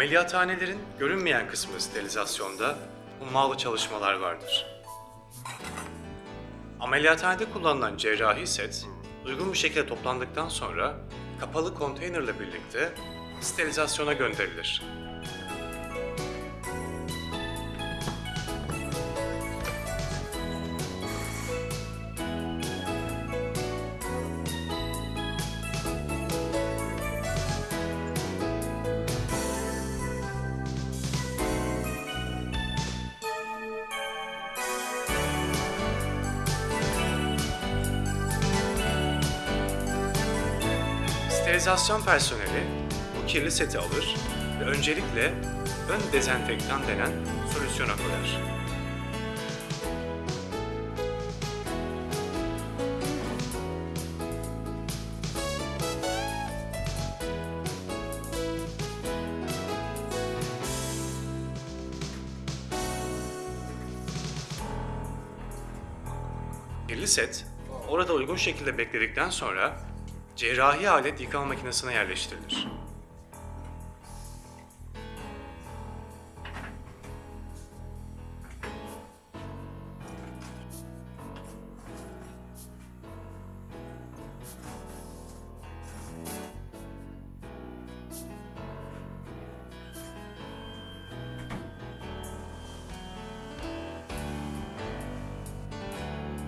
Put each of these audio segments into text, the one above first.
Ameliyathanelerin görünmeyen kısmı sterilizasyonda hummalı çalışmalar vardır. Ameliyathanede kullanılan cerrahi set, uygun bir şekilde toplandıktan sonra kapalı konteynerle birlikte sterilizasyona gönderilir. Sterilizasyon personeli bu kirli seti alır ve öncelikle ön dezenfektan denen solüsyona koyar. Kirli set orada uygun şekilde bekledikten sonra cerrahi alet yıkama makinesine yerleştirilir.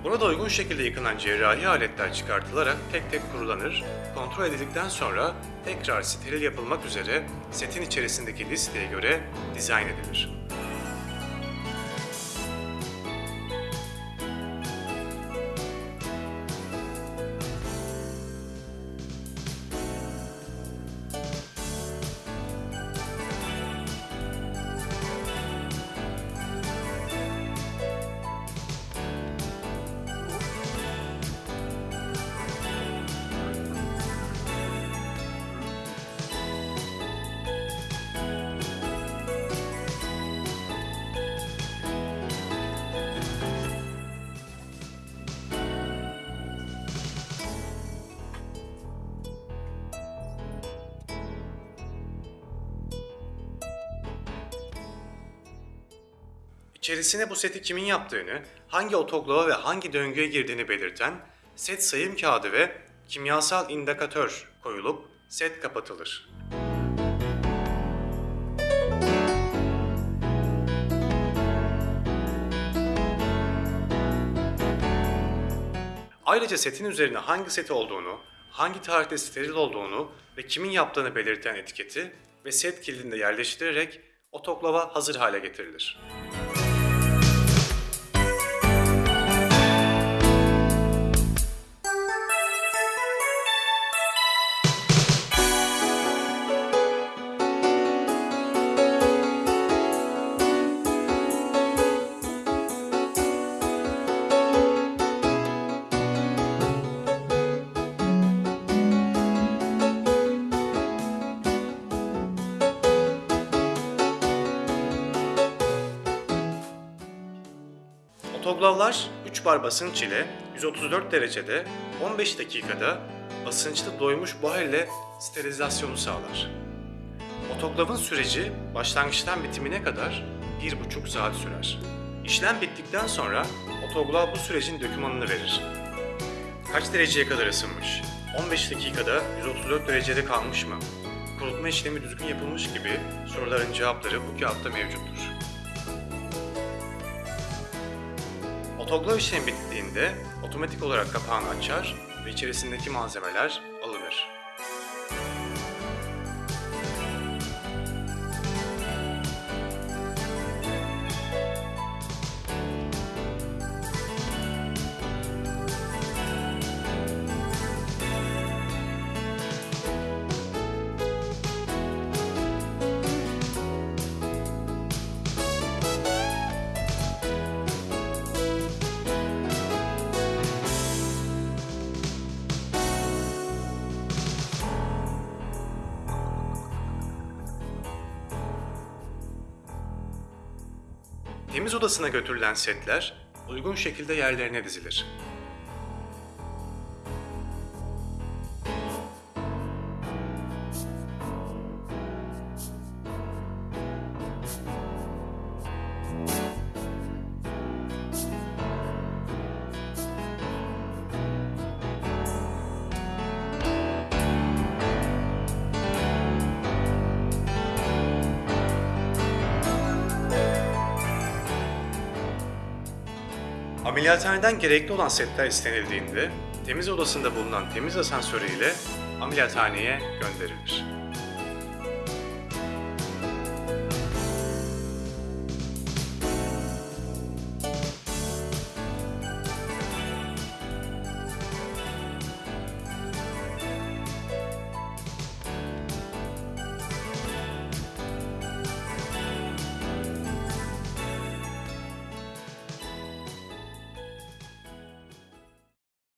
Burada uygun şekilde yıkanan cerrahi aletler çıkartılarak tek tek kurulanır, kontrol edildikten sonra tekrar steril yapılmak üzere setin içerisindeki listeye göre dizayn edilir. İçerisine bu seti kimin yaptığını, hangi otoklava ve hangi döngüye girdiğini belirten set sayım kağıdı ve kimyasal indikatör koyulup set kapatılır. Ayrıca setin üzerine hangi seti olduğunu, hangi tarihte steril olduğunu ve kimin yaptığını belirten etiketi ve set kilidinde yerleştirilerek otoklava hazır hale getirilir. Otoglavlar 3 bar basınç ile 134 derecede 15 dakikada basınçlı doymuş buhar ile sterilizasyonu sağlar. Otoklavın süreci başlangıçtan bitimine kadar 1,5 saat sürer. İşlem bittikten sonra otoglav bu sürecin dokümanını verir. Kaç dereceye kadar ısınmış? 15 dakikada 134 derecede kalmış mı? Kurutma işlemi düzgün yapılmış gibi soruların cevapları bu kağıtta mevcuttur. Otoklav işlemi bittiğinde otomatik olarak kapağını açar ve içerisindeki malzemeler Temiz odasına götürülen setler uygun şekilde yerlerine dizilir. Ameliyathaneden gerekli olan setler istenildiğinde temiz odasında bulunan temiz asansörü ile ameliyathaneye gönderilir.